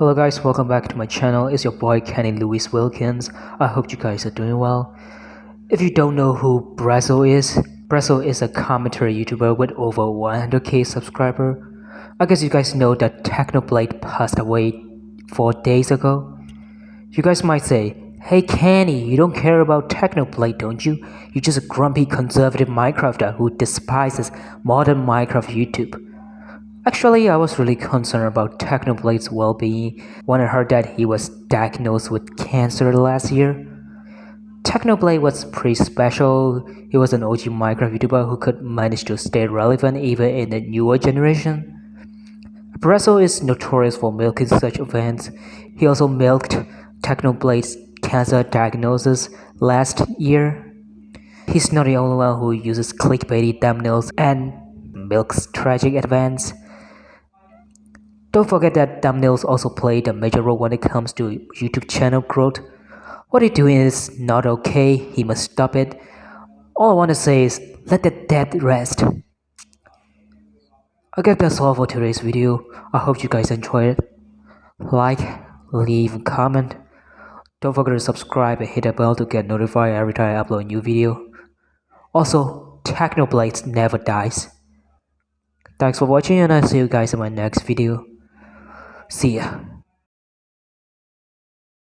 Hello guys, welcome back to my channel. It's your boy Kenny Lewis Wilkins. I hope you guys are doing well. If you don't know who Brazzle is, Brazzle is a commentary YouTuber with over 100k subscriber. I guess you guys know that Technoblade passed away 4 days ago. You guys might say, Hey Kenny, you don't care about Technoblade, don't you? You're just a grumpy conservative Minecrafter who despises modern Minecraft YouTube. Actually, I was really concerned about Technoblade's well-being when I heard that he was diagnosed with cancer last year. Technoblade was pretty special. He was an OG Minecraft YouTuber who could manage to stay relevant even in the newer generation. Brazzle is notorious for milking such events. He also milked Technoblade's cancer diagnosis last year. He's not the only one who uses clickbaity thumbnails and milks tragic events. Don't forget that thumbnails also play a major role when it comes to YouTube channel growth. What he's doing is not okay, he must stop it. All I want to say is let the dead rest. I guess that's all for today's video. I hope you guys enjoyed it. Like, leave a comment. Don't forget to subscribe and hit the bell to get notified every time I upload a new video. Also, Technoblades never dies. Thanks for watching and I'll see you guys in my next video. See ya.